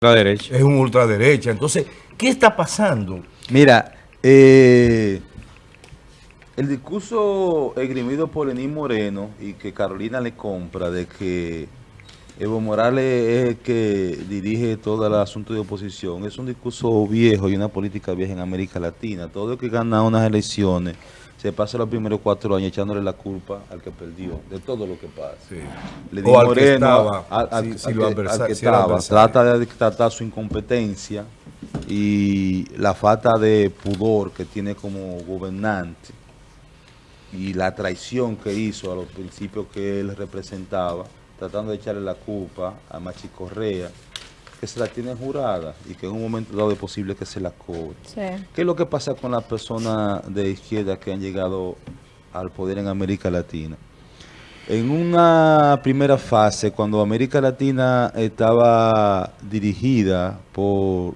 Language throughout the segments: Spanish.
ultraderecha. Es un ultraderecha. Entonces, ¿qué está pasando? Mira, eh, el discurso esgrimido por Lenín Moreno y que Carolina le compra de que Evo Morales es el que dirige todo el asunto de oposición, es un discurso viejo y una política vieja en América Latina. Todo el que gana unas elecciones se pasa los primeros cuatro años echándole la culpa al que perdió, de todo lo que pasa. Sí. Lenín O al que estaba, al- trata de tratar su incompetencia y la falta de pudor que tiene como gobernante y la traición que hizo a los principios que él representaba, tratando de echarle la culpa a Machi Correa, que se la tiene jurada y que en un momento dado es posible que se la cobre. Sí. ¿Qué es lo que pasa con las personas de izquierda que han llegado al poder en América Latina? En una primera fase, cuando América Latina estaba dirigida por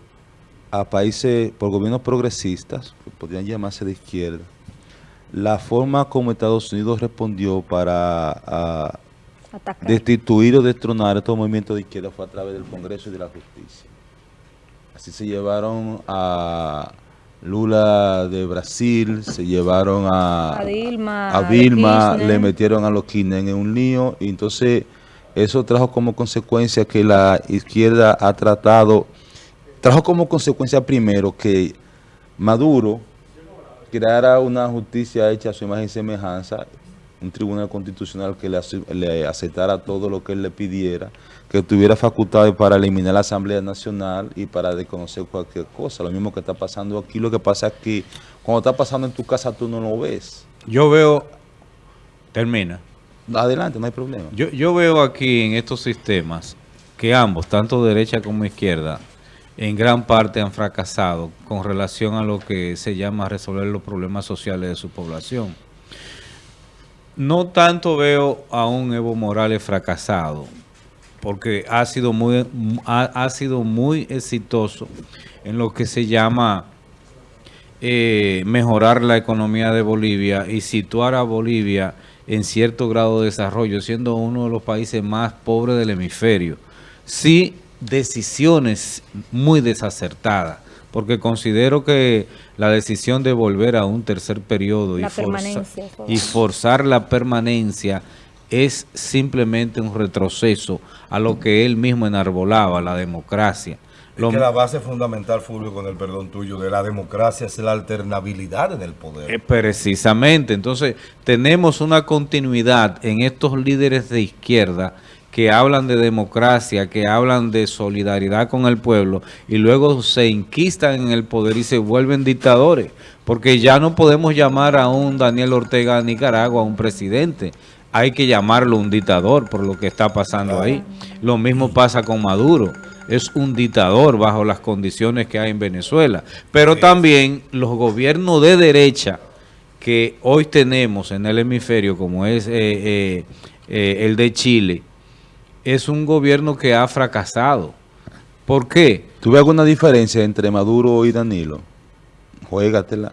a países, por gobiernos progresistas, que podrían llamarse de izquierda, la forma como Estados Unidos respondió para a, Atacar. destituir o destronar estos movimientos de izquierda fue a través del Congreso y de la Justicia. Así se llevaron a Lula de Brasil, se llevaron a, A Dilma, a Vilma, le metieron a los Kirchner en un lío y entonces eso trajo como consecuencia que la izquierda ha tratado, trajo como consecuencia primero que Maduro creara una justicia hecha a su imagen y semejanza, un tribunal constitucional que le, ace- le aceptara todo lo que él le pidiera, que tuviera facultades para eliminar la Asamblea Nacional y para desconocer cualquier cosa. Lo mismo que está pasando aquí, lo que pasa es que cuando está pasando en tu casa tú no lo ves. Yo veo, termina, Adelante, no hay problema. yo, yo veo aquí en estos sistemas que ambos, tanto derecha como izquierda, en gran parte han fracasado con relación a lo que se llama resolver los problemas sociales de su población. No tanto veo a un Evo Morales fracasado, porque ha sido muy, ha, ha sido muy exitoso en lo que se llama eh, mejorar la economía de Bolivia y situar a Bolivia en cierto grado de desarrollo, siendo uno de los países más pobres del hemisferio. Sí, decisiones muy desacertadas, porque considero que la decisión de volver a un tercer periodo y, forza- forzar la permanencia es simplemente un retroceso a lo que él mismo enarbolaba, la democracia. Lo- Es que la base fundamental, Fulvio, con el perdón tuyo, de la democracia es la alternabilidad en el poder. Eh, Precisamente, entonces tenemos una continuidad en estos líderes de izquierda que hablan de democracia, que hablan de solidaridad con el pueblo y luego se inquistan en el poder y se vuelven dictadores, porque ya no podemos llamar a un Daniel Ortega de Nicaragua un presidente, hay que llamarlo un dictador por lo que está pasando ahí. Lo mismo pasa con Maduro, es un dictador bajo las condiciones que hay en Venezuela, pero también los gobiernos de derecha que hoy tenemos en el hemisferio, como es eh, eh, eh, el de Chile, es un gobierno que ha fracasado. ¿Por qué? ¿Tuve alguna diferencia entre Maduro y Danilo? Juégatela.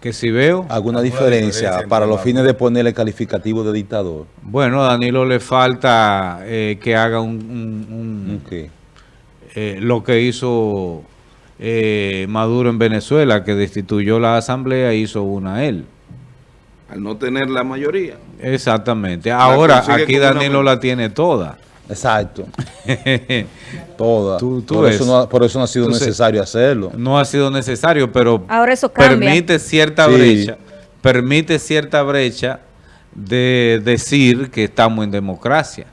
Que si veo, ¿Alguna Alguna diferencia para los fines de ponerle calificativo de dictador? bueno, a Danilo le falta eh, que haga un, un- eh, lo que hizo eh, Maduro en Venezuela, que destituyó la asamblea e hizo una él. al no tener la mayoría. Exactamente. Ahora, aquí una Danilo la tiene toda. Exacto. Toda. Tú- tú por, eso no, ha- por eso no ha sido Entonces, necesario hacerlo. No ha sido necesario, pero Ahora eso permite cierta Sí. brecha, permite cierta brecha de decir que estamos en democracia.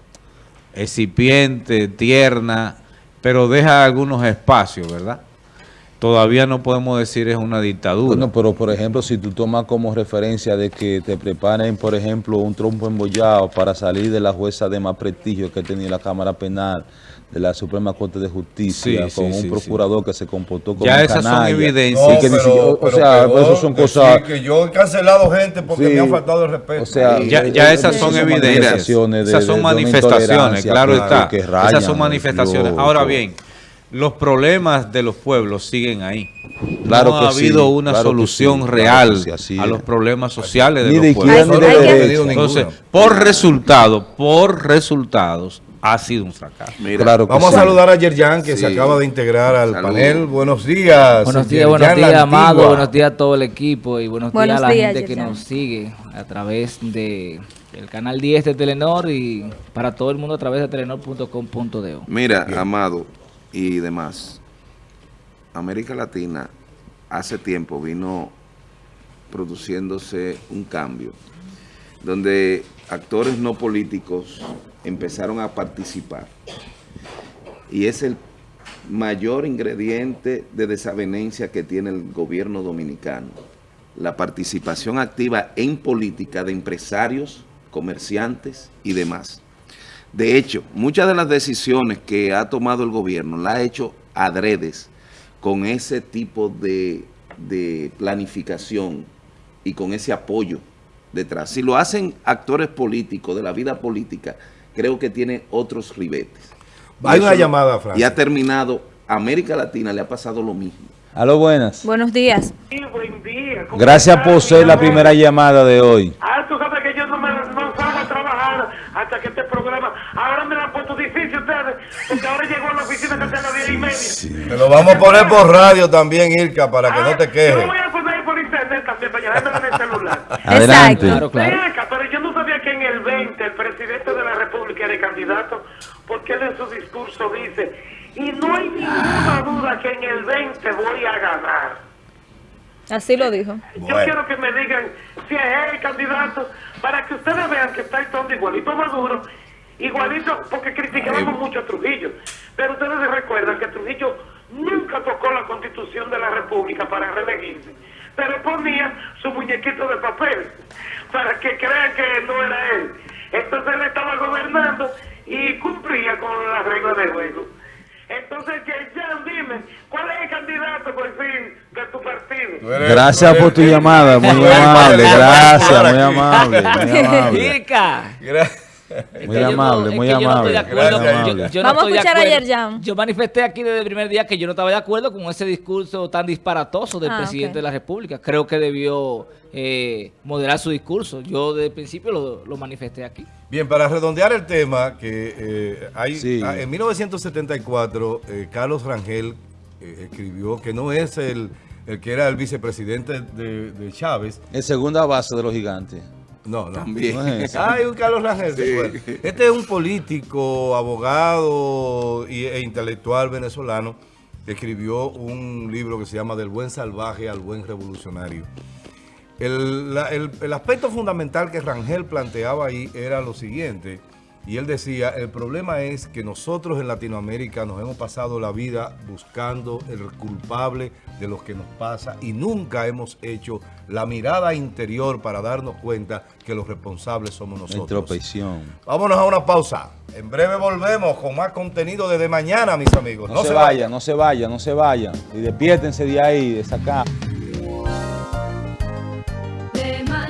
Excipiente, tierna, pero deja algunos espacios, ¿verdad? Todavía no podemos decir es una dictadura. Bueno, pero por ejemplo, si tú tomas como referencia de que te preparen, por ejemplo, un trompo embollado para salir de la jueza de más prestigio que tenía la Cámara Penal de la Suprema Corte de Justicia, Sí, con sí, un sí, procurador que se comportó como Ya un esas son canalla. evidencias. Y No, que pero- siquiera- o sea, peor eso son cosas... que yo he cancelado gente porque Sí. me han faltado el respeto. O sea, Ya, eh, ya eh, esas eh, son son evidencias. manifestaciones de- esas de- son de una manifestaciones, intolerancia claro que- está. que esas rayan son manifestaciones. lo- Ahora lo- bien, los problemas de los pueblos siguen ahí. Claro no que ha sí, habido una claro solución sí, real sí, a los problemas sociales de Ni los de pueblos. izquierda ni Hay- de hay que- derecha. Entonces, por resultado, por resultados, ha sido un fracaso. Mira, Claro Vamos sí. a saludar a Yerjan, que se acaba de integrar al panel. Buenos días. Buenos días, Yerjan buenos días, Amado, buenos días a todo el equipo y buenos, Buenos días a la días, gente que nos sigue a través de el canal 10 de Telenor y para todo el mundo a través de telenor.com.de. Mira, Amado y demás, América Latina hace tiempo vino produciéndose un cambio donde actores no políticos empezaron a participar y es el mayor ingrediente de desavenencia que tiene el gobierno dominicano, la participación activa en política de empresarios, comerciantes y demás. De hecho, muchas de las decisiones que ha tomado el gobierno la ha hecho adredes con ese tipo de, de planificación y con ese apoyo detrás. Si lo hacen actores políticos de la vida política, creo que tiene otros ribetes. Hay Y una llamada, Francis. Y ha terminado, a América Latina le ha pasado lo mismo. Aló, buenas. Buenos días. Sí, buen día. ¿Cómo Gracias por ser la primera llamada de hoy. Ah, tú sabes que yo no, me, no salgo a trabajar hasta que este programa... Ahora me lo han puesto difícil ustedes, porque ahora llegó a la oficina que sea a las 10 y media. Te lo vamos a poner por radio también, Irka, para que no te Ah, Yo quejes. lo voy a poner por internet también, para llevármelo en el celular. Adelante. Claro, claro. Venga, pero yo no sabía que en el 20 el presidente de la República era candidato, porque él en su discurso dice, y no hay ninguna duda que en el 20 voy a ganar. Así lo dijo. Yo Bueno. quiero que me digan si es el candidato para que ustedes vean que está el todo igualito Maduro, igualito, porque criticábamos mucho a Trujillo. Pero ustedes se recuerdan que Trujillo nunca tocó la constitución de la República para reelegirse, pero ponía su muñequito de papel para que crean que no era él. Entonces él estaba gobernando y cumplía con las reglas del juego. Entonces, Yerjan, dime, ¿cuál es el candidato por fin de tu partido? Gracias por tu llamada, muy amable. Gracias, muy amable, muy amable. Ica. Gra- Es Muy amable, muy que yo no estoy amable. Vamos a escuchar a acuerdo. Yerjan. Yo manifesté aquí desde el primer día que yo no estaba de acuerdo con ese discurso tan disparatoso del Ah, presidente de la República. Creo que debió eh, moderar su discurso. Yo desde el principio lo, lo manifesté aquí. Bien, para redondear el tema, que eh, hay, Sí. ah, en 1974, eh, Carlos Rangel eh, escribió que no es el, el que era el vicepresidente de, de Chávez. En segunda base de los gigantes. No, no. También. No es. Ah, hay un Carlos Rangel. Este es un político, abogado y- e intelectual venezolano que escribió un libro que se llama Del buen salvaje al buen revolucionario. El, la- el- el aspecto fundamental que Rangel planteaba ahí era lo siguiente, y él decía, el problema es que nosotros en Latinoamérica nos hemos pasado la vida buscando el culpable de lo que nos pasa y nunca hemos hecho la mirada interior para darnos cuenta que los responsables somos nosotros. Vámonos a una pausa. En breve volvemos con más contenido desde mañana, mis amigos. No, se vayan, no se vayan, no se vayan. Y despiértense de ahí, de esa casa.